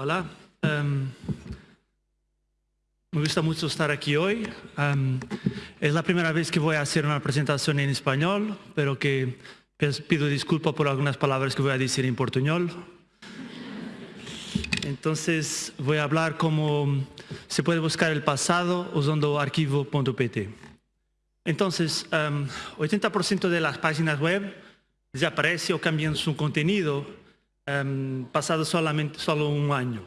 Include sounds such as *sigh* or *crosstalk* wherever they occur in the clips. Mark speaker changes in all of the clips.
Speaker 1: Hola. Um, me gusta mucho estar aquí hoy. Um, es la primera vez que voy a hacer una presentación en español, pero que pido disculpas por algunas palabras que voy a decir en portuñol. Entonces voy a hablar cómo se puede buscar el pasado usando archivo.pt. Entonces, um, 80% de las páginas web desaparece o cambian su contenido um, pasado solamente solo un año.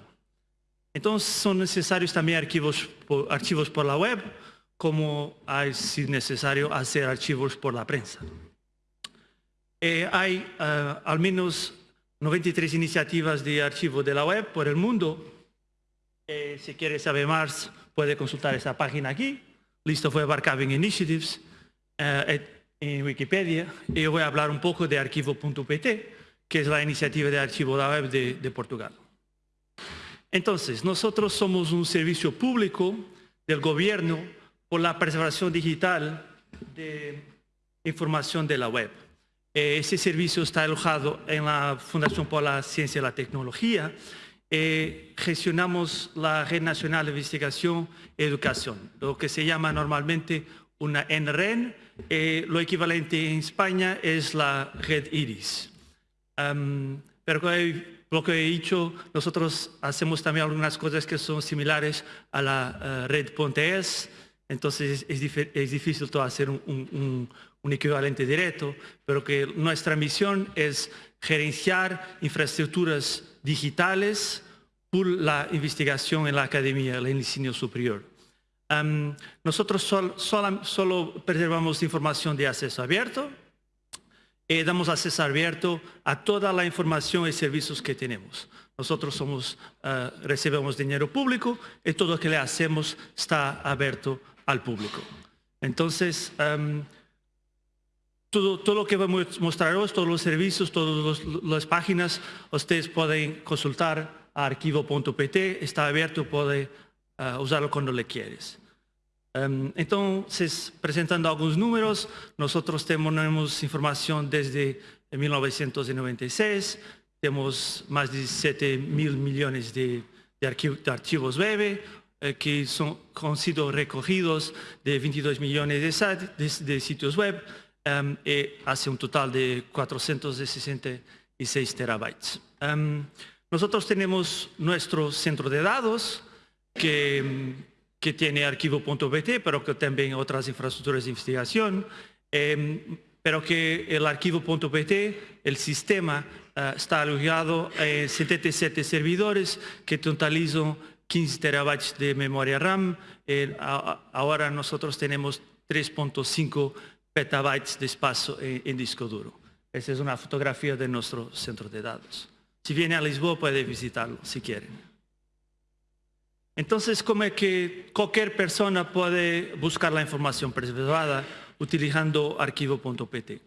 Speaker 1: Entonces son necesarios también archivos por, archivos por la web, como hay, si necesario, hacer archivos por la prensa. Eh, hay uh, al menos 93 iniciativas de archivo de la web por el mundo. Eh, si quiere saber más, puede consultar esta página aquí, List of Web Archiving Initiatives, uh, en Wikipedia. Y voy a hablar un poco de archivo.pt, que es la iniciativa de archivo de la web de, Portugal. Entonces, nosotros somos un servicio público del gobierno por la preservación digital de información de la web. Eh, ese servicio está alojado en la Fundación por la Ciencia y la Tecnología. Eh, gestionamos la Red Nacional de Investigación y Educación, lo que se llama normalmente una NREN. Eh, lo equivalente en España es la Red IRIS. Um, pero lo que he dicho, nosotros hacemos también algunas cosas que son similares a la uh, red Pontes, entonces es, es difícil hacer un, un, equivalente directo, pero que nuestra misión es gerenciar infraestructuras digitales por la investigación en la academia, el enseño superior. Nosotros sol, solo preservamos información de acceso abierto, eh, damos acceso abierto a toda la información y servicios que tenemos. Nosotros somos, uh, dinero público y todo lo que le hacemos está abierto al público. Entonces, um, todo, todo, lo que vamos a mostraros, todos los servicios, todas las páginas, ustedes pueden consultar a archivo.pt, está abierto, puede uh, usarlo cuando le quieres. Um, entonces, presentando algunos números, nosotros tenemos información desde 1996, tenemos más de 7 mil millones de, de, web eh, que son, han sido recogidos de 22 millones de, sitios web um, y hace un total de 466 terabytes. Um, nosotros tenemos nuestro centro de datos que que tiene archivo.pt, pero que también otras infraestructuras de investigación, eh, pero que el archivo.pt, el sistema, uh, está alojado en 77 servidores que totalizan 15 terabytes de memoria RAM. Ahora nosotros tenemos 3.5 petabytes de espacio en, en disco duro. Esa es una fotografía de nuestro centro de datos. Si viene a Lisboa puede visitarlo si quieren. Entonces, ¿cómo es que cualquier persona puede buscar la información preservada utilizando archivo.pt?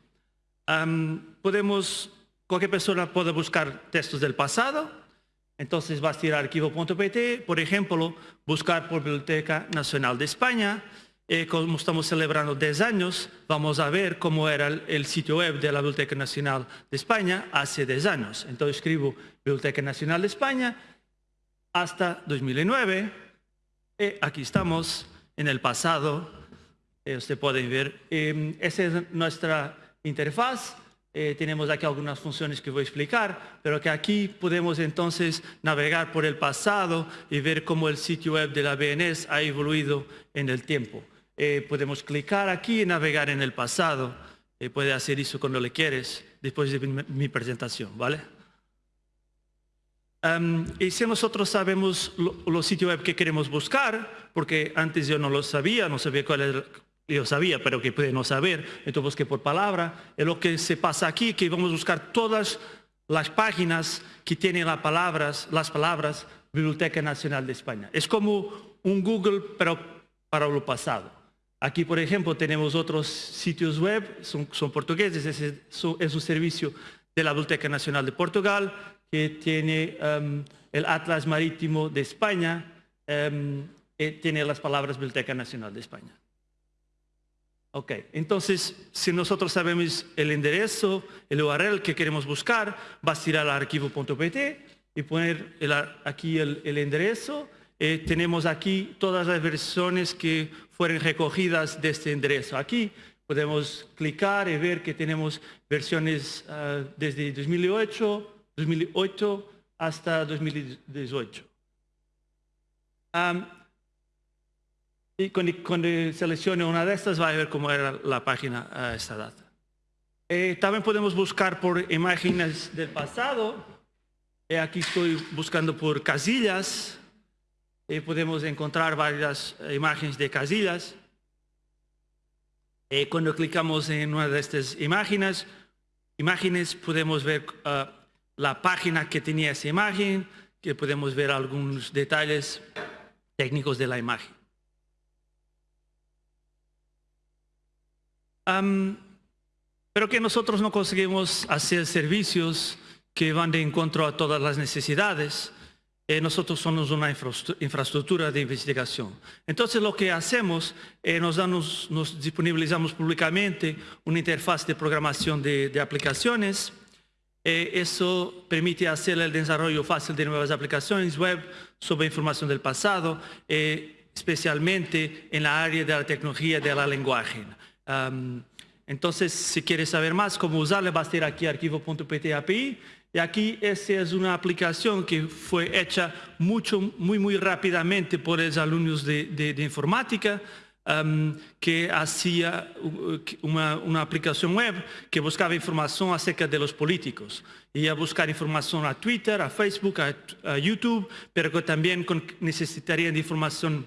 Speaker 1: Podemos, cualquier persona puede buscar textos del pasado, entonces va a ir a archivo.pt, por ejemplo, buscar por Biblioteca Nacional de España, eh, como estamos celebrando 10 años, vamos a ver cómo era el, sitio web de la Biblioteca Nacional de España hace 10 años. Entonces escribo Biblioteca Nacional de España, hasta 2009. Y aquí estamos en el pasado. Eh, usted ver. Eh, esa es nuestra interfaz. Eh, tenemos aquí algunas funciones que voy a explicar, pero que aquí podemos entonces navegar por el pasado y ver cómo el sitio web de la BNS ha evoluido en el tiempo. Eh, podemos clicar aquí y navegar en el pasado. Eh, puede hacer eso cuando le quieres, después de mi presentación, ¿vale? Y si nosotros sabemos los lo sitios web que queremos buscar, porque antes yo no lo sabía, no sabía cuál era, yo sabía, pero que puede no saber, entonces busqué por palabra, es lo que se pasa aquí, que vamos a buscar todas las páginas que tienen las palabras, las palabras Biblioteca Nacional de España. Es como un Google, pero para lo pasado. Aquí, por ejemplo, tenemos otros sitios web, son, son portugueses, es, es un servicio de la Biblioteca Nacional de Portugal, que tiene um, el Atlas Marítimo de España, um, tiene las palabras Biblioteca Nacional de España. Ok, entonces, si nosotros sabemos el enderezo, el URL que queremos buscar, va a ir al archivo.pt y poner aquí el, enderezo. Eh, tenemos aquí todas las versiones que fueron recogidas de este enderezo. Aquí podemos clicar y ver que tenemos versiones ah, desde 2008, 2008 hasta 2018. y cuando, seleccione una de estas va a ver cómo era la página a esta data. Eh, también podemos buscar por imágenes del pasado. Eh, aquí estoy buscando por casillas. Eh, podemos encontrar varias imágenes de casillas. cuando clicamos en una de estas imágenes, imágenes podemos ver ah, la página que tenía esa imagen, que podemos ver algunos detalles técnicos de la imagen. pero que nosotros no conseguimos hacer servicios que van de encuentro a todas las necesidades. Eh, nosotros somos una infraestructura de investigación. Entonces lo que hacemos, eh, nos, nos disponibilizamos públicamente una interfaz de programación de aplicaciones. Eh, eso permite hacer el desarrollo fácil de nuevas aplicaciones web sobre información del pasado, especialmente en la área de la tecnología de la lenguaje entonces, si quieres saber más cómo usarla, vas a ir aquí archivo.pt API. Y aquí esta es una aplicación que fue hecha mucho, muy, muy rápidamente por los alumnos de, informática, que hacía una, aplicación web que buscaba información acerca de los políticos. Y a buscar información a Twitter, a Facebook, a, YouTube, pero que también necesitaría de información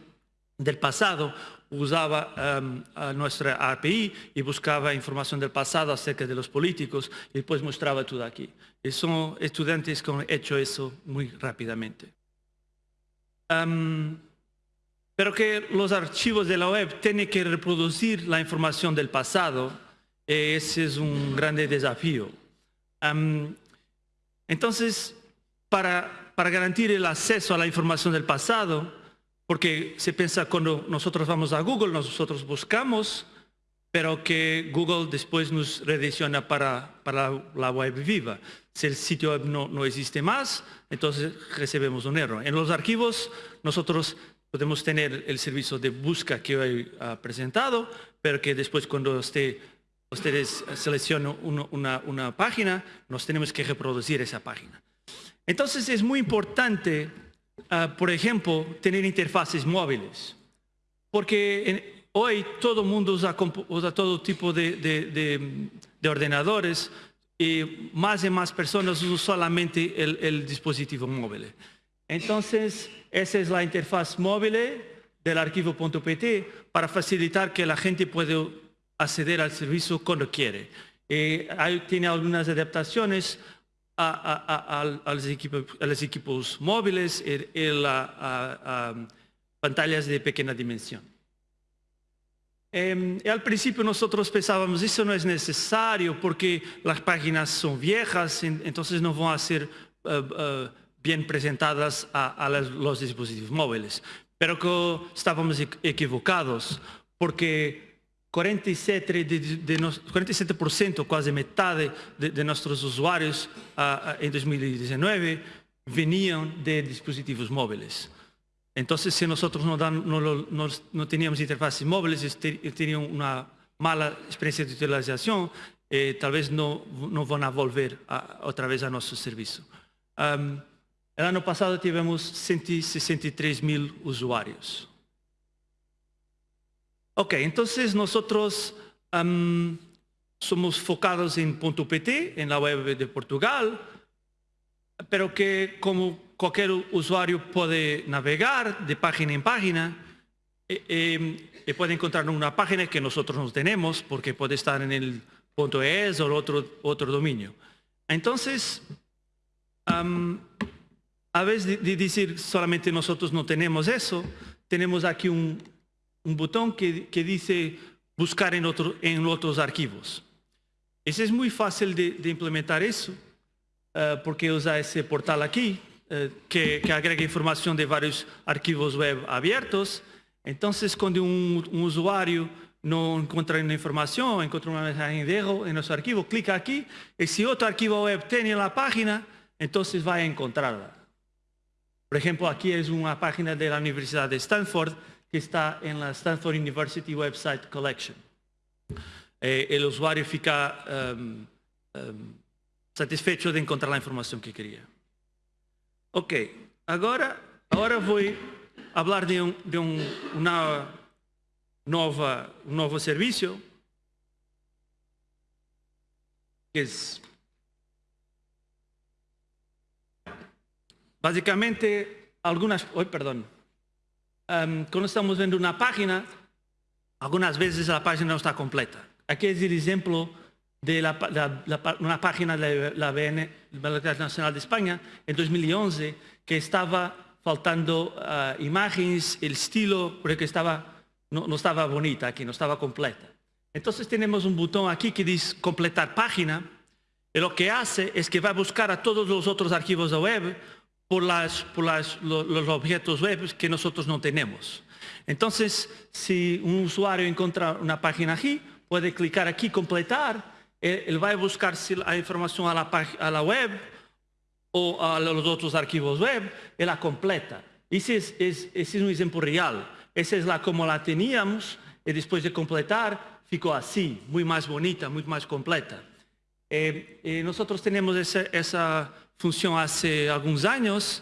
Speaker 1: del pasado usaba em, nuestra API y buscaba información del pasado acerca de los políticos y después mostraba todo aquí. Y son estudiantes que han hecho eso muy rápidamente. Em, pero que los archivos de la web tienen que reproducir la información del pasado, ese es un grande desafío. Entonces, para, para garantir el acceso a la información del pasado, porque se piensa cuando nosotros vamos a Google, nosotros buscamos, pero que Google después nos redirecciona para, para la web viva. Si el sitio web no, no existe más, entonces recibimos un error. En los archivos nosotros podemos tener el servicio de busca que hoy ha presentado, pero que después cuando ustedes seleccionan una, página, nos tenemos que reproducir esa página. Entonces es muy importante Ah, por ejemplo, tener interfaces móviles. Porque hoy todo el mundo usa, todo tipo de, ordenadores y más y más personas usan solamente el, dispositivo móvil. Entonces, esa es la interfaz móvil del archivo.pt para facilitar que la gente pueda acceder al servicio cuando quiere. Eh, tiene algunas adaptaciones a, los equipos, móviles y, pantallas de pequeña dimensión. Em, al principio nosotros pensábamos, eso no es necesario porque las páginas son viejas, entonces no van a ser eh, eh, bien presentadas a, los dispositivos móviles. Pero que estábamos equivocados porque 47%, de, 47% quase metade de, de nossos usuários uh, em 2019 vinham de dispositivos móveis. Então, se nós não, não, não tínhamos interfaces móveis, teriam uma mala experiência de utilização, e talvez não, não vão volver a, outra vez a serviço. Um, ano passado tivemos 163 mil usuários. Ok, entonces nosotros somos focados en .pt, en la web de Portugal, pero que como cualquier usuario puede navegar de página en página, y e, e puede encontrar una página que nosotros no tenemos porque puede estar en el .es o otro, otro dominio. Entonces, a vez de decir solamente nosotros no tenemos eso, tenemos aquí un, botón que, dice buscar en, en otros archivos. Ese es muy fácil de, implementar eso, eh, porque usa ese portal aquí, eh, que, agrega información de varios archivos web abiertos. Entonces, cuando un, usuario no encuentra una información, encuentra una mensaje de error en nuestro archivo, clica aquí, y si otro archivo web tiene la página, entonces va a encontrarla. Por ejemplo, aquí es una página de la Universidad de Stanford que está en la Stanford University Website Collection. Eh, el usuario fica um, um, satisfecho de encontrar la información que quería. Ok, agora, agora vou falar de, um, de novo serviço que é basicamente algunas, oh, perdón, um, cuando estamos viendo una página, algunas veces la página no está completa. Aquí es el ejemplo de una página de la BN, Biblioteca Nacional de España, en 2011, que estaba faltando uh, imágenes, el estilo, porque estaba, no, no estaba bonita aquí, no estaba completa. Entonces tenemos un botón aquí que dice completar página, y lo que hace es que va a buscar a todos los otros archivos de web por, las, por los objetos web que nosotros no tenemos. Entonces, si un usuario encuentra una página aquí, puede clicar aquí, completar, él va a buscar la información a la, web o a los otros archivos web y la completa. Ese es, es, ese es un ejemplo real. Esa es la como la teníamos y después de completar ficó así, muy más bonita, muy más completa. Eh, eh, nosotros tenemos esa, esa función hace algunos años,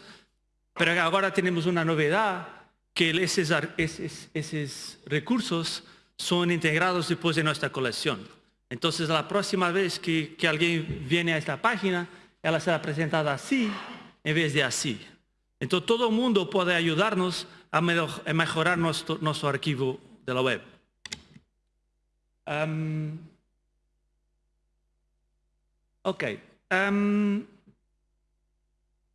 Speaker 1: pero ahora tenemos una novedad que esos, esos, esos recursos son integrados después de nuestra colección. Entonces, la próxima vez que, que, alguien viene a esta página, ella será presentada así en vez de así. Entonces, todo el mundo puede ayudarnos a, mejorar nuestro, nuestro, archivo de la web. Um, ok.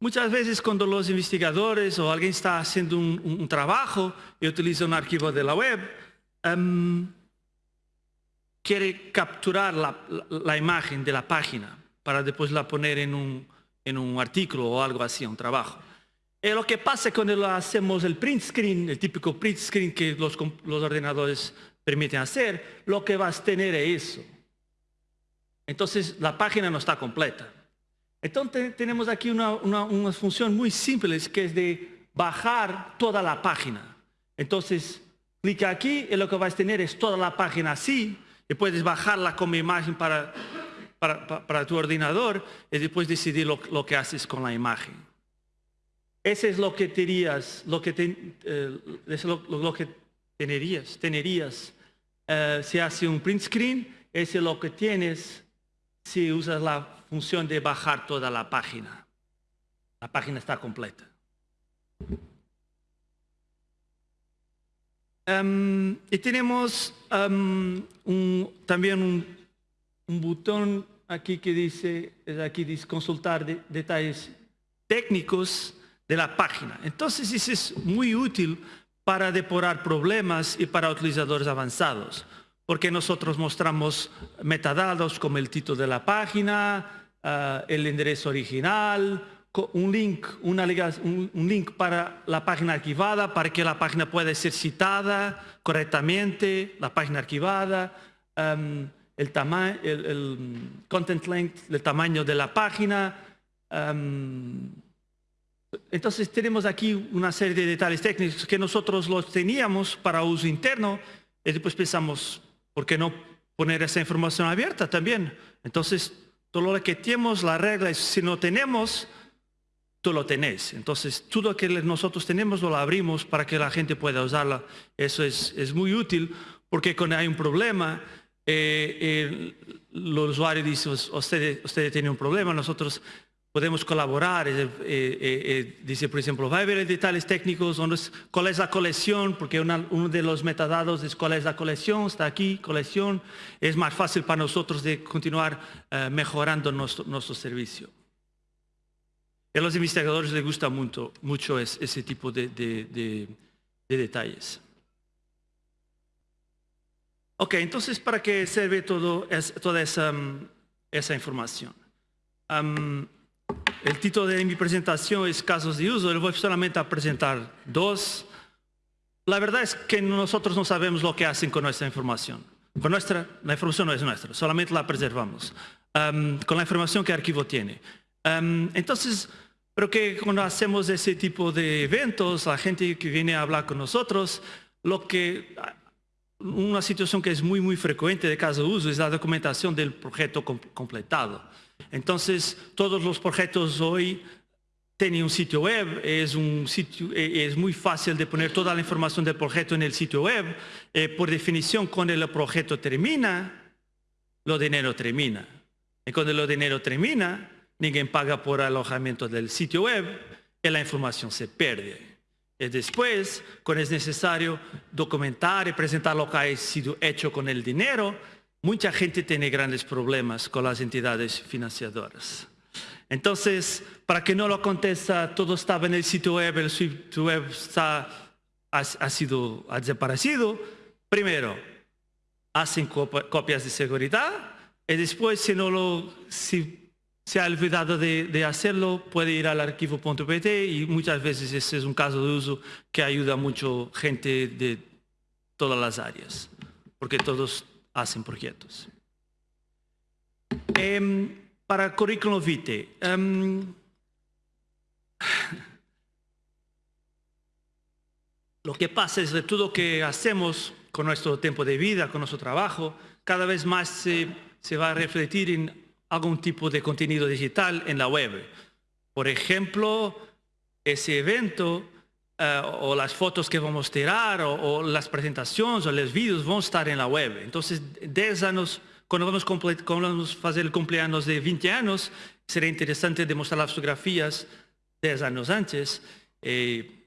Speaker 1: Muchas veces cuando los investigadores o alguien está haciendo un, trabajo y utiliza un archivo de la web, um, quiere capturar la, imagen de la página para después la poner en un, artículo o algo así, un trabajo. Y lo que pasa cuando hacemos el print screen, el típico print screen que los, los ordenadores permiten hacer, lo que vas a tener es eso. Entonces la página no está completa. Entonces tenemos aquí una, función muy simple que es de bajar toda la página. Entonces clica aquí y lo que vas a tener es toda la página así y puedes bajarla como imagen para, tu ordenador y después decidir lo, que haces con la imagen. Ese es lo que tenías, lo que, eh, lo, que tenerías, tenerías eh, si hace un print screen, ese es lo que tienes si usas la función de bajar toda la página. La página está completa. Um, y tenemos un, también un, botón aquí que dice, aquí dice consultar de, detalles técnicos de la página. Entonces eso es muy útil para depurar problemas y para utilizadores avanzados, porque nosotros mostramos metadatos como el título de la página, uh, el enderezo original, un link, una, un, un, link para la página archivada para que la página pueda ser citada correctamente, la página archivada, el, el, content length, el tamaño de la página. Entonces tenemos aquí una serie de detalles técnicos que nosotros los teníamos para uso interno y después pensamos, ¿por qué no poner esa información abierta también? Entonces, todo lo que tenemos, la regla es, si no tenemos, tú lo tenés. Entonces, todo lo que nosotros tenemos lo abrimos para que la gente pueda usarla. Eso es, es muy útil porque cuando hay un problema, eh, eh, el usuario dice, usted, usted tiene un problema, nosotros podemos colaborar. Eh, eh, eh, dice, por ejemplo, va a ver detalles técnicos, cuál es la colección, porque uno de los metadatos es cuál es la colección, está aquí, colección. Es más fácil para nosotros de continuar mejorando nuestro, servicio. A los investigadores les gusta mucho, mucho ese tipo de, de, de, de detalles. Ok, entonces, ¿para qué sirve todo es, toda esa, esa información? El título de mi presentación es casos de uso, le voy solamente a presentar dos. La verdad es que nosotros no sabemos lo que hacen con nuestra información. Con nuestra, la información no es nuestra, solamente la preservamos. Um, con la información que el archivo tiene. Um, entonces, Pero que cuando hacemos ese tipo de eventos, la gente que viene a hablar con nosotros, lo que una situación que es muy, muy frecuente de caso de uso es la documentación del proyecto completado. Entonces, todos los proyectos hoy tienen un sitio web, es, un sitio, e, es muy fácil de poner toda la información del proyecto en el sitio web. Eh, por definición, cuando el proyecto termina, lo dinero termina. Y cuando lo dinero termina, ninguém paga por alojamento del sitio web y la información se pierde. Y después, cuando es necesario documentar y presentar lo que ha sido hecho con el dinero, mucha gente tiene grandes problemas con las entidades financiadoras. Entonces, para que no lo aconteça, todo estaba en el sitio web, el sitio web ha, sido ha desaparecido. Primero, hacen copias de seguridad y después, si no lo, si se ha olvidado de, hacerlo, puede ir al archivo.pt y muchas veces ese es un caso de uso que ayuda mucho gente de todas las áreas, porque todos hacen proyectos. Em, para currículum vitae, em, *sighs* lo que pasa es que todo lo que hacemos con nuestro tiempo de vida, con nuestro trabajo, cada vez más se, se va a refletir en algún tipo de contenido digital en la web. Por ejemplo, ese evento eh, o las fotos que vamos a tirar o, las presentaciones o los vídeos van a estar en la web. Entonces, 10 años, cuando vamos, a hacer el cumpleaños de 20 años, sería interesante demostrar las fotografías 10 años antes. Eh,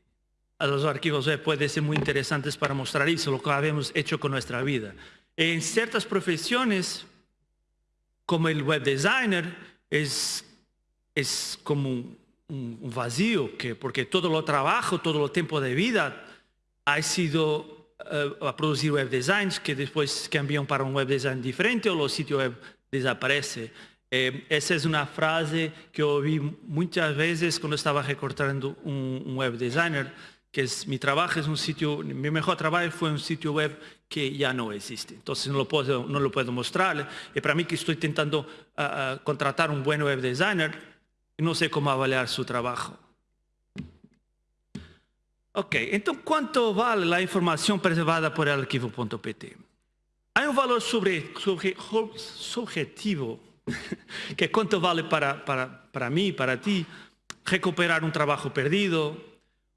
Speaker 1: los archivos web pueden ser muy interesantes para mostrar eso, lo que habíamos hecho con nuestra vida. En ciertas profesiones, como el web designer es, es como un, vacío, que, porque todo el trabajo, todo el tiempo de vida ha sido eh, a producir web designs que después cambian para un web design diferente o los sitios web desaparece. Eh, esa es una frase que oí muchas veces cuando estaba recortando un, web designer que es, mi trabajo es un sitio, mi mejor trabajo fue un sitio web que ya no existe. Entonces no lo puedo, no lo puedo mostrar. Y para mí que estoy intentando ah, contratar un buen web designer, no sé cómo avaliar su trabajo. Ok, entonces ¿cuánto vale la información preservada por el archivo.pt? Hay un valor subjetivo, *laughs* que cuánto vale para mí, para ti, recuperar un trabajo perdido,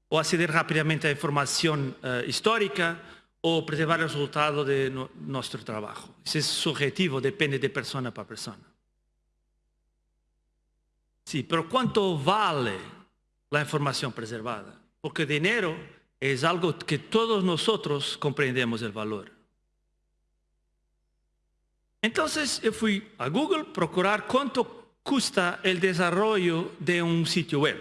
Speaker 1: o acceder rápidamente a información eh, histórica o preservar el resultado de nuestro trabajo. Ese es subjetivo, depende de persona para persona. Sí, pero ¿cuánto vale la información preservada? Porque dinero es algo que todos nosotros comprendemos el valor. Entonces yo fui a Google procurar cuánto cuesta el desarrollo de un sitio web.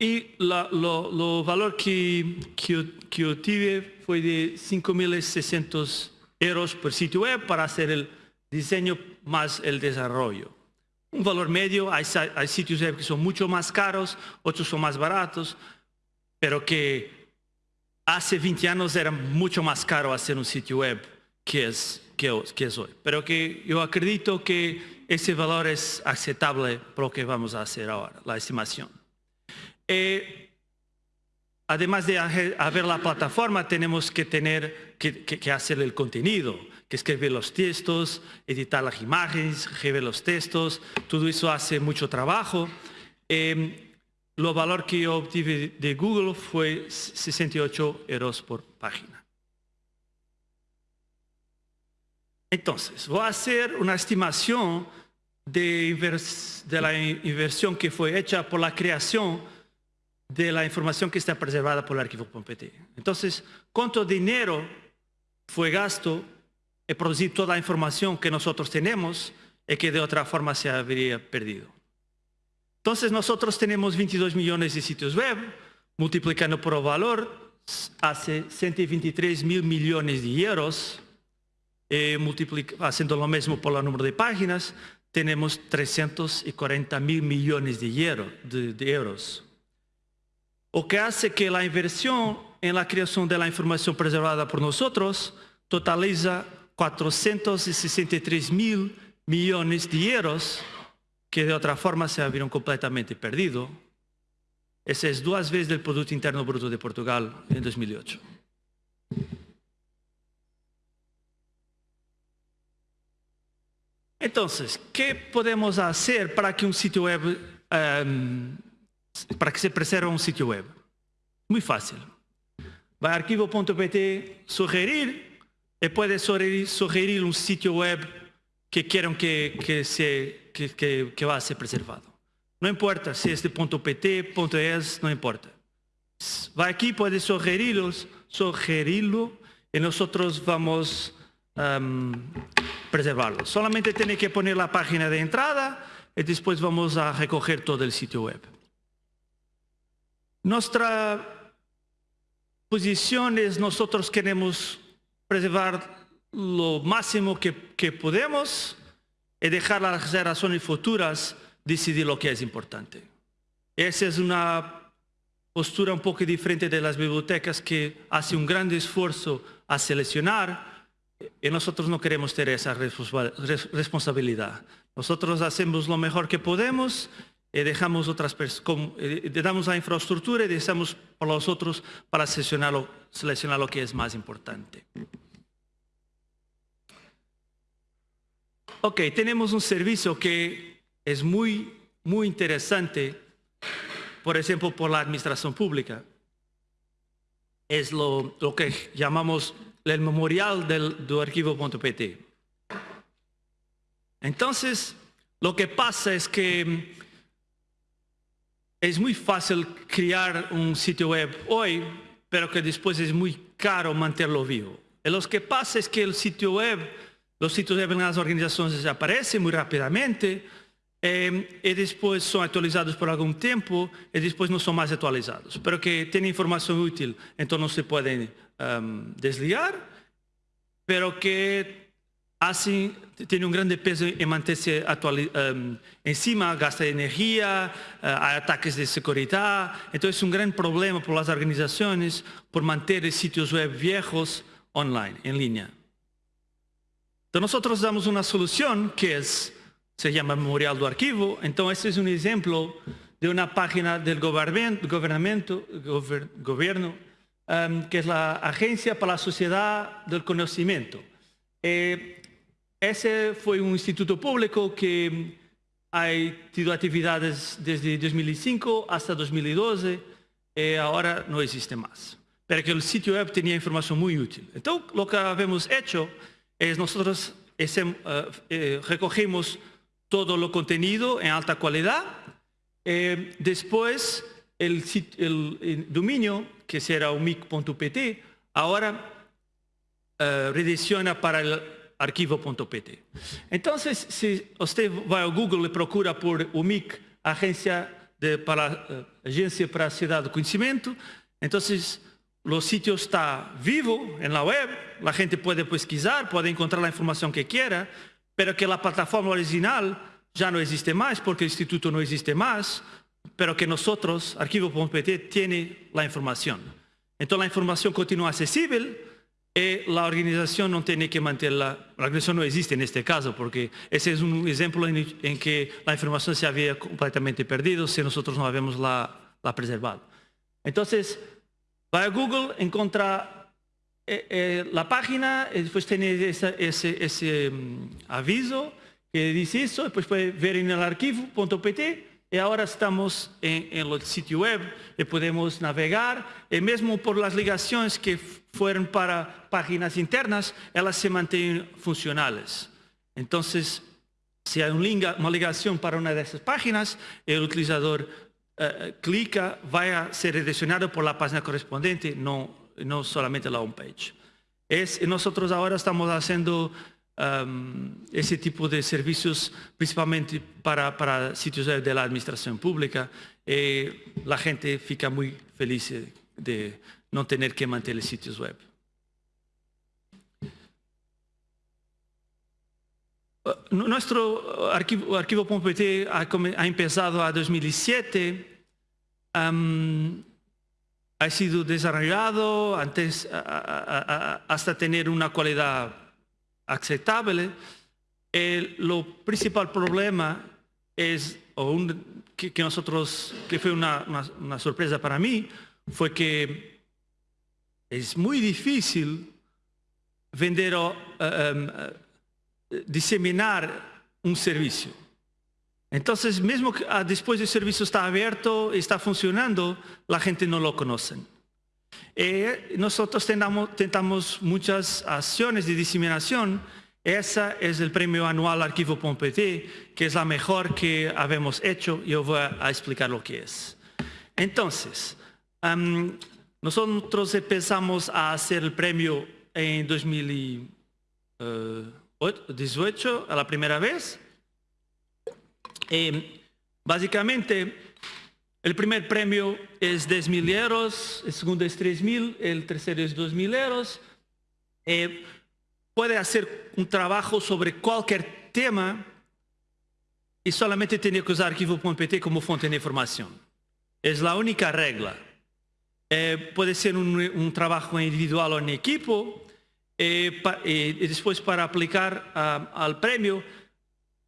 Speaker 1: Y lo, valor que, que, tuve fue de 5.600 euros por sitio web para hacer el diseño más el desarrollo. Un valor medio, hay, sitios web que son mucho más caros, otros son más baratos, pero que hace 20 años era mucho más caro hacer un sitio web que es, que es hoy. Pero que yo acredito que ese valor es aceptable por lo que vamos a hacer ahora, la estimación. Eh, además de haber la plataforma, tenemos que tener que, hacer el contenido, que escribir los textos, editar las imágenes, escribir los textos, todo eso hace mucho trabajo. Eh, lo valor que yo obtuve de Google fue 68 euros por página. Entonces, voy a hacer una estimación de, de la inversión que fue hecha por la creación de la información que está preservada por el archivo POMPT. Entonces, ¿cuánto dinero fue gasto en producir toda la información que nosotros tenemos y que de otra forma se habría perdido? Entonces, nosotros tenemos 22 millones de sitios web, multiplicando por el valor, hace 123 mil millones de euros, eh, haciendo lo mismo por el número de páginas, tenemos 340 mil millones de euros o que hace que la inversión en la creación de la información preservada por nosotros totaliza 463 mil millones de euros que de otra forma se habrían completamente perdido. Ese es dos veces el Producto Interno Bruto de Portugal en 2008. Entonces, ¿qué podemos hacer para que un sitio web, um, para que se preserve un sitio web? Muy fácil. Va a arquivo.pt, sugerir, y puede sugerir, un sitio web que quieran que, se, que, va a ser preservado. No importa si es de .pt, .es, no importa. Va aquí, puede sugerirlos, sugerirlo y nosotros vamos um, preservarlo. Solamente tiene que poner la página de entrada y después vamos a recoger todo el sitio web. Nuestra posición es nosotros queremos preservar lo máximo que, que podemos y dejar a las generaciones futuras decidir lo que es importante. Esa es una postura un poco diferente de las bibliotecas que hace un gran esfuerzo a seleccionar y nosotros no queremos tener esa responsabilidad. Nosotros hacemos lo mejor que podemos y dejamos otras damos la infraestructura y dejamos para los otros para seleccionar lo, seleccionar lo que es más importante. Ok, tenemos un servicio que es muy, muy interesante, por ejemplo, por la administración pública. Es lo, lo que llamamos el memorial del, del arquivo.pt. Entonces, lo que pasa es que es muy fácil crear un sitio web hoy, pero que después es muy caro mantenerlo vivo. Lo que pasa es que el sitio web, los sitios web en las organizaciones desaparecen muy rápidamente eh, y después son actualizados por algún tiempo y después no son más actualizados, pero que tienen información útil, entonces no se pueden um, desligar, pero que así tiene un grande peso en mantenerse um, encima, gasta energía, uh, hay ataques de seguridad, entonces es un gran problema por las organizaciones por mantener sitios web viejos online, en línea. Entonces nosotros damos una solución que es, se llama Memorial do Arquivo, entonces este es un ejemplo de una página del gobierno, gobierno um, que es la Agencia para la Sociedad del Conocimiento. Eh, ese fue un instituto público que ha tenido actividades desde 2005 hasta 2012 y eh, ahora no existe más. Pero que el sitio web tenía información muy útil. Entonces, lo que hemos hecho es nosotros uh, eh, recogemos todo lo contenido en alta calidad. Eh, después, el, dominio que será umic.pt, ahora uh, rediciona para el arquivo.pt. Entonces, si usted va a Google y procura por UMIC, Agencia, de, para, uh, Agencia para la Ciudad de Conocimiento, entonces los sitios está vivo en la web, la gente puede pesquisar, puede encontrar la información que quiera, pero que la plataforma original ya no existe más porque el instituto no existe más, pero que nosotros, arquivo.pt, tiene la información. Entonces la información continúa accesible y la organización no tiene que mantenerla, la organización no existe en este caso, porque ese es un ejemplo en, que la información se había completamente perdido si nosotros no habíamos la, la preservado. Entonces, va a Google, encuentra eh, eh, la página, después tiene ese, um, aviso que dice eso, después puede ver en el arquivo.pt y ahora estamos en, en, el sitio web y podemos navegar y mismo por las ligaciones que fueron para páginas internas, ellas se mantienen funcionales. Entonces, si hay una ligación para una de esas páginas, el utilizador uh, clica, va a ser redireccionado por la página correspondiente, no, no solamente la homepage. Es, nosotros ahora estamos haciendo ese tipo de servicios principalmente para, para sitios de la administración pública y la gente fica muy feliz de no tener que mantener sitios web. Uh, nuestro arquivo, arquivo.pt ha, ha, empezado a 2007, um, ha sido desarrollado antes, hasta tener una calidad aceptable. El lo principal problema es, o un, que, nosotros, que fue una, una, sorpresa para mí, fue que es muy difícil vender o um, uh, diseminar un servicio. Entonces, mesmo que ah, después el servicio está abierto, está funcionando, la gente no lo conoce. Eh, nosotros tentamos, muchas acciones de diseminación. Esa es el premio anual Arquivo.pt, que es la mejor que habemos hecho. Yo voy a explicar lo que es. Entonces, nosotros empezamos a hacer el premio en 2018, a la primera vez. Eh, básicamente, el primer premio es 10 mil euros, el segundo es 3 mil, el tercero es 2 mil euros. Eh, puede hacer un trabajo sobre cualquier tema y solamente tiene que usar arquivo.pt como fuente de información. Es la única regla. Eh, puede ser un, trabajo individual o en equipo eh, y después para aplicar uh, al premio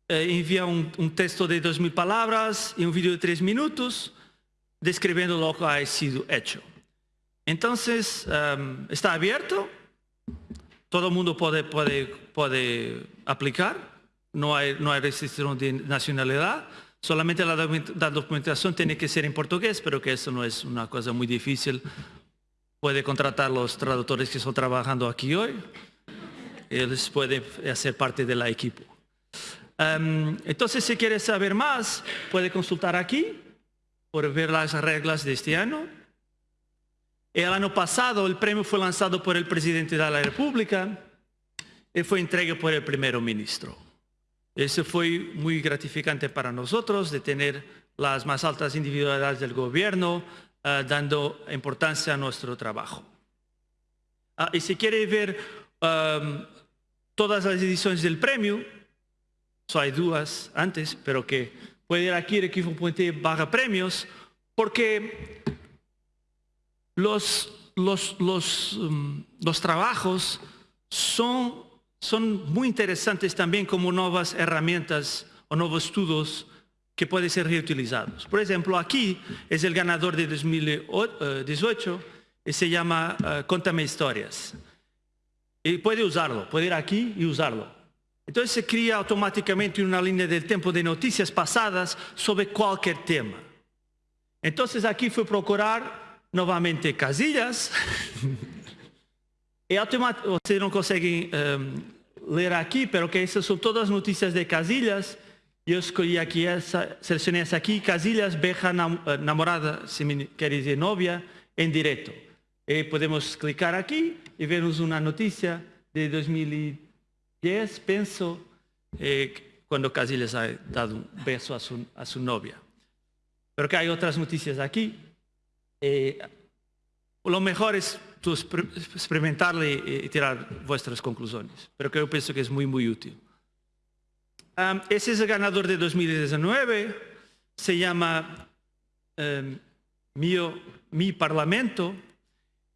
Speaker 1: envía un, un, texto de 2.000 palabras y un vídeo de 3 minutos describiendo lo que ha sido hecho. Entonces, um, está abierto, todo el mundo puede, puede, puede aplicar, no hay, no hay restricción de nacionalidad, solamente la, documentación tiene que ser en portugués, pero que eso no es una cosa muy difícil. Puede contratar los traductores que están trabajando aquí hoy, ellos pueden hacer parte del equipo. Um, entonces, si quiere saber más, puede consultar aquí por ver las reglas de este año. El año pasado el premio fue lanzado por el presidente de la República y fue entregado por el primer ministro. Eso fue muy gratificante para nosotros de tener las más altas individualidades del gobierno uh, dando importancia a nuestro trabajo. Uh, y si quiere ver todas las ediciones del premio, so hay dudas antes, pero que puede ir aquí equipo.t barra premios, porque los, los, los, um, los trabajos son, son muy interesantes también como nuevas herramientas o nuevos estudios que pueden ser reutilizados. Por ejemplo, aquí es el ganador de 2018 y se llama uh, Contame Historias. Y puede usarlo, puede ir aquí y usarlo. Entonces se crea automáticamente una línea del tiempo de noticias pasadas sobre cualquier tema. Entonces aquí fue procurar nuevamente casillas. *laughs* y ustedes no consiguen um, leer aquí, pero que esas todas noticias de casillas. Yo escogí aquí, esa, seleccioné esa aquí, casillas, beja eh, namorada, si me quiere decir novia, en directo. Y podemos clicar aquí y vemos una noticia de 2000 10, pienso, eh, cuando casi les ha dado un beso a su, a su novia. Pero que hay otras noticias aquí. Eh, lo mejor es experimentarle y, tirar vuestras conclusiones. Pero que yo pienso que es muy, muy útil. Um, ese es el ganador de 2019. Se llama um, Mío, Mi Parlamento.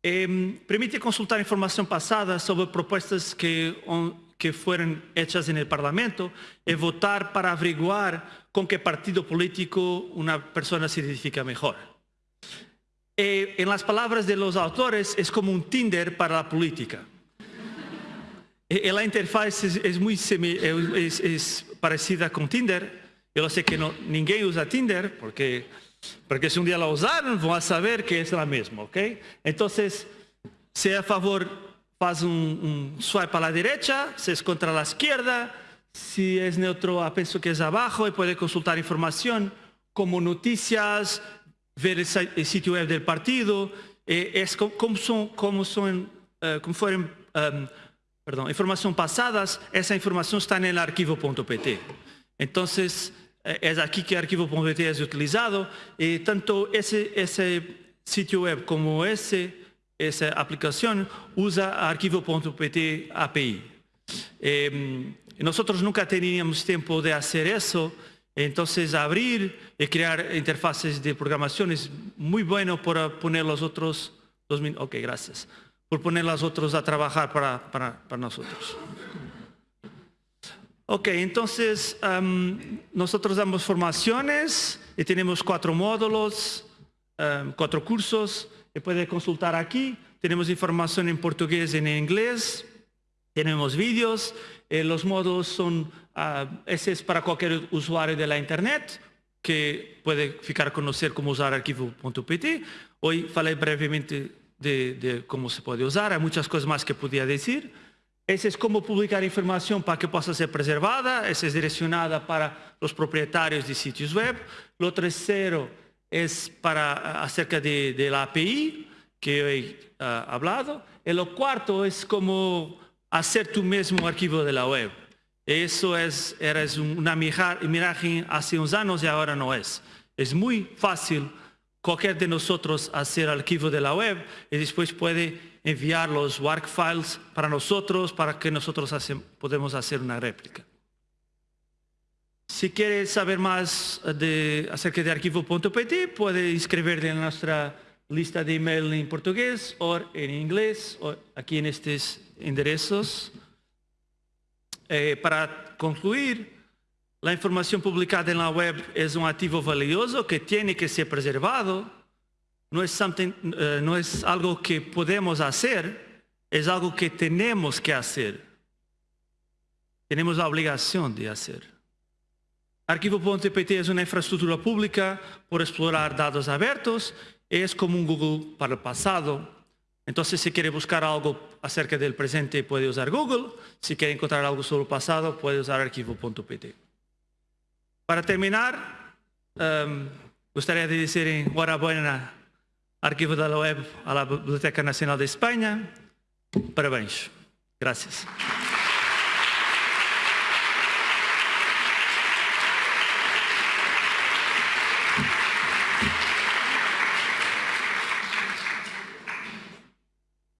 Speaker 1: Eh, permite consultar información pasada sobre propuestas que que fueron hechas en el Parlamento y votar para averiguar con qué partido político una persona se identifica mejor. Eh, en las palabras de los autores, es como un Tinder para la política. Eh, la interfaz es, es muy semi, es, es, parecida con Tinder. Yo sé que no, ninguém usa Tinder, porque, porque si un día la usaron, van a saber que es la misma, ¿ok? Entonces, sea a favor faz un, swipe a la derecha, si es contra la izquierda, si es neutro, pienso que es abajo y puede consultar información como noticias, ver el, sitio web del partido, eh, es como son, como son, uh, como fueron, um, perdón, información pasadas, esa información está en el archivo.pt. Entonces, eh, es aquí que archivo.pt es utilizado y tanto ese, ese sitio web como ese esa aplicación usa arquivo.pt API. Eh, nosotros nunca teníamos tiempo de hacer eso, entonces abrir y crear interfaces de programación es muy bueno para poner los otros, dos ok, gracias, por poner los otros a trabajar para, para, para nosotros. Ok, entonces um, nosotros damos formaciones y tenemos cuatro módulos, um, cuatro cursos que puede consultar aquí. Tenemos información en portugués y en inglés. Tenemos vídeos. Eh, los módulos son, uh, ese es para cualquier usuario de la internet que puede ficar a conocer cómo usar arquivo.pt. Hoy falei brevemente de, de cómo se puede usar. Hay muchas cosas más que podía decir. Ese es cómo publicar información para que pueda ser preservada. Esa es direccionada para los propietarios de sitios web. Lo tercero es para acerca de, la API que he uh, hablado. Y lo cuarto es cómo hacer tu mismo archivo de la web. Eso es, era una imagen hace unos años y ahora no es. Es muy fácil cualquier de nosotros hacer archivo de la web y después puede enviar los work files para nosotros para que nosotros hace, podemos hacer una réplica. Si quiere saber más de, acerca de arquivo.pt puede inscribirse en nuestra lista de email en portugués o en inglés o aquí en estos enderezos. Eh, para concluir, la información publicada en la web es un activo valioso que tiene que ser preservado. No es, es algo que podemos hacer, es algo que tenemos que hacer. Tenemos la obligación de hacer. Arquivo.pt es una infraestructura pública por explorar datos abiertos. Es como un Google para el pasado. Entonces, si quiere buscar algo acerca del presente, puede usar Google. Si quiere encontrar algo sobre el pasado, puede usar arquivo.pt. Para terminar, gostaria de decir enhorabuena Arquivo da Web à Biblioteca Nacional de Espanha. Parabéns. Gracias.